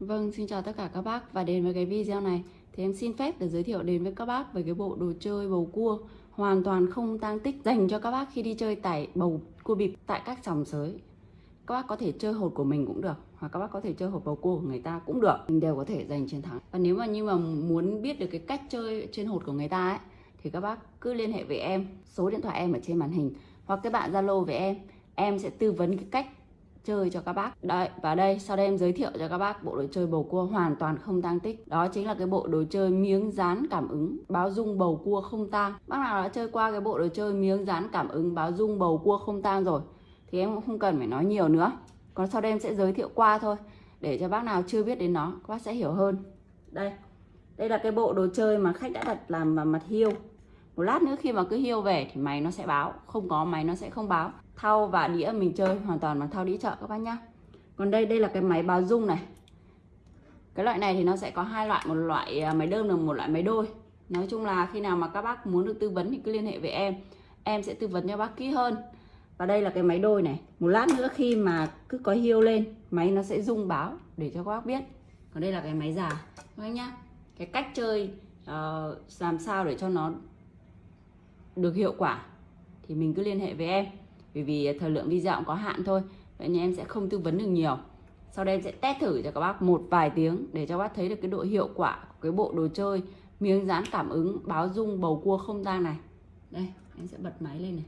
Vâng, xin chào tất cả các bác và đến với cái video này. Thì em xin phép để giới thiệu đến với các bác về cái bộ đồ chơi bầu cua. Hoàn toàn không tang tích dành cho các bác khi đi chơi tải bầu cua bịp tại các sòng sới. Các bác có thể chơi hột của mình cũng được hoặc các bác có thể chơi hột bầu cua của người ta cũng được, mình đều có thể giành chiến thắng. Và nếu mà như mà muốn biết được cái cách chơi trên hột của người ta ấy thì các bác cứ liên hệ với em, số điện thoại em ở trên màn hình. Hoặc các bạn Zalo với em, em sẽ tư vấn cái cách chơi cho các bác. Đấy, và đây sau đây em giới thiệu cho các bác bộ đồ chơi bầu cua hoàn toàn không tang tích. Đó chính là cái bộ đồ chơi miếng dán cảm ứng báo dung bầu cua không tang. Bác nào đã chơi qua cái bộ đồ chơi miếng dán cảm ứng báo dung bầu cua không tang rồi Thì em cũng không cần phải nói nhiều nữa. Còn sau đây em sẽ giới thiệu qua thôi Để cho bác nào chưa biết đến nó, các bác sẽ hiểu hơn. Đây, đây là cái bộ đồ chơi mà khách đã đặt làm vào mặt hiêu. Một lát nữa khi mà cứ hiêu về thì máy nó sẽ báo không có máy nó sẽ không báo thau và đĩa mình chơi hoàn toàn bằng thau đĩa chợ các bác nhá. Còn đây đây là cái máy báo dung này. Cái loại này thì nó sẽ có hai loại một loại à, máy đơn và một loại máy đôi. Nói chung là khi nào mà các bác muốn được tư vấn thì cứ liên hệ với em. Em sẽ tư vấn cho bác kỹ hơn. Và đây là cái máy đôi này. Một lát nữa khi mà cứ có hiêu lên máy nó sẽ rung báo để cho các bác biết. Còn đây là cái máy già các bác nhá. Cái cách chơi uh, làm sao để cho nó được hiệu quả thì mình cứ liên hệ với em bởi vì thời lượng video cũng có hạn thôi, vậy nên em sẽ không tư vấn được nhiều. Sau đây em sẽ test thử cho các bác một vài tiếng để cho bác thấy được cái độ hiệu quả của cái bộ đồ chơi miếng dán cảm ứng, báo rung bầu cua không tang này. Đây, em sẽ bật máy lên này.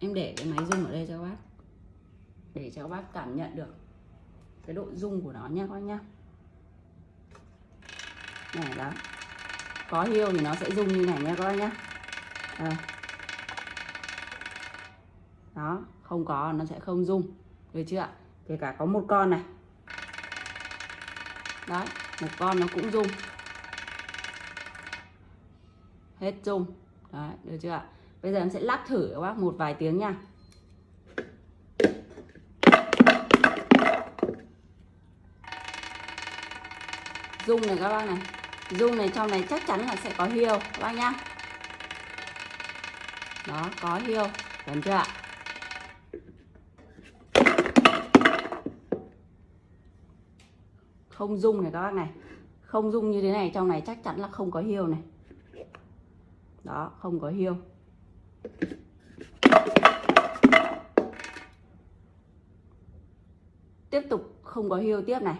Em để cái máy rung ở đây cho các bác. Để cho các bác cảm nhận được cái độ rung của nó nha các bác nhá. Này đó, có hiệu thì nó sẽ rung như này nha các bác nhá. Đây đó, không có, nó sẽ không rung. Được chưa ạ? Kể cả có một con này. Đấy, một con nó cũng rung. Hết rung. Đấy, được chưa ạ? Bây giờ em sẽ lắc thử các bác một vài tiếng nha. Rung này các bác này. Rung này trong này chắc chắn là sẽ có hiêu các bác nhá. Đó, có hiêu đúng chưa ạ? Không dung này các bác này. Không dung như thế này trong này chắc chắn là không có hiêu này. Đó không có hiêu. Tiếp tục không có hiêu tiếp này.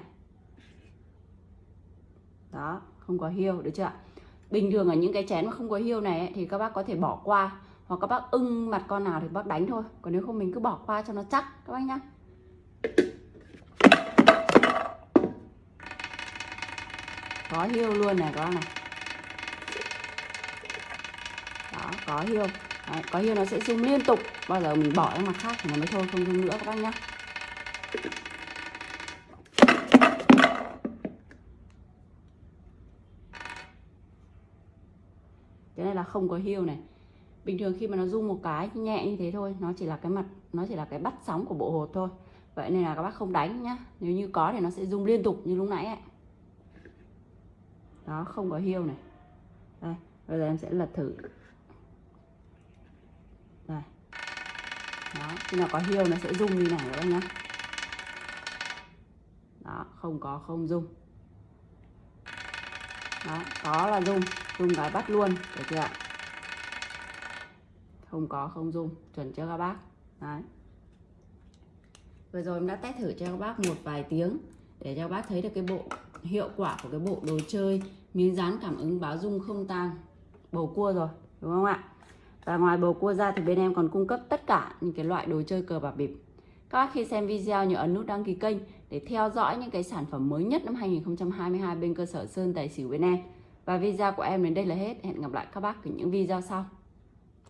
Đó không có hiêu được chưa bình thường ở những cái chén mà không có hiêu này ấy, thì các bác có thể bỏ qua hoặc các bác ưng mặt con nào thì bác đánh thôi. Còn nếu không mình cứ bỏ qua cho nó chắc các bác nhá. Có hiêu luôn này các bác này. Đó có hiêu. Đấy, có hiêu nó sẽ rung liên tục. Bao giờ mình bỏ ra mặt khác thì nó mới thôi không rung nữa các bác nhá. Cái này là không có hiêu này. Bình thường khi mà nó rung một cái nhẹ như thế thôi nó chỉ là cái mặt nó chỉ là cái bắt sóng của bộ hột thôi. Vậy nên là các bác không đánh nhá. Nếu như có thì nó sẽ rung liên tục như lúc nãy ấy đó không có hiêu này. Đây bây giờ em sẽ lật thử. Đây. Đó khi nào có hiêu nó sẽ rung như này các bác nhá. Đó không có không rung. Đó có là rung rung cái bắt luôn được chưa ạ? Không có không rung, chuẩn chưa các bác? Đấy. Vừa rồi em đã test thử cho các bác một vài tiếng để cho các bác thấy được cái bộ hiệu quả của cái bộ đồ chơi miếng dán cảm ứng báo dung không tang. Bầu cua rồi, đúng không ạ? Và ngoài bầu cua ra thì bên em còn cung cấp tất cả những cái loại đồ chơi cờ bạc bịp. Các bác khi xem video nhớ ấn nút đăng ký kênh để theo dõi những cái sản phẩm mới nhất năm 2022 bên cơ sở Sơn Tài Xỉu bên em. Và video của em đến đây là hết. Hẹn gặp lại các bác ở những video sau.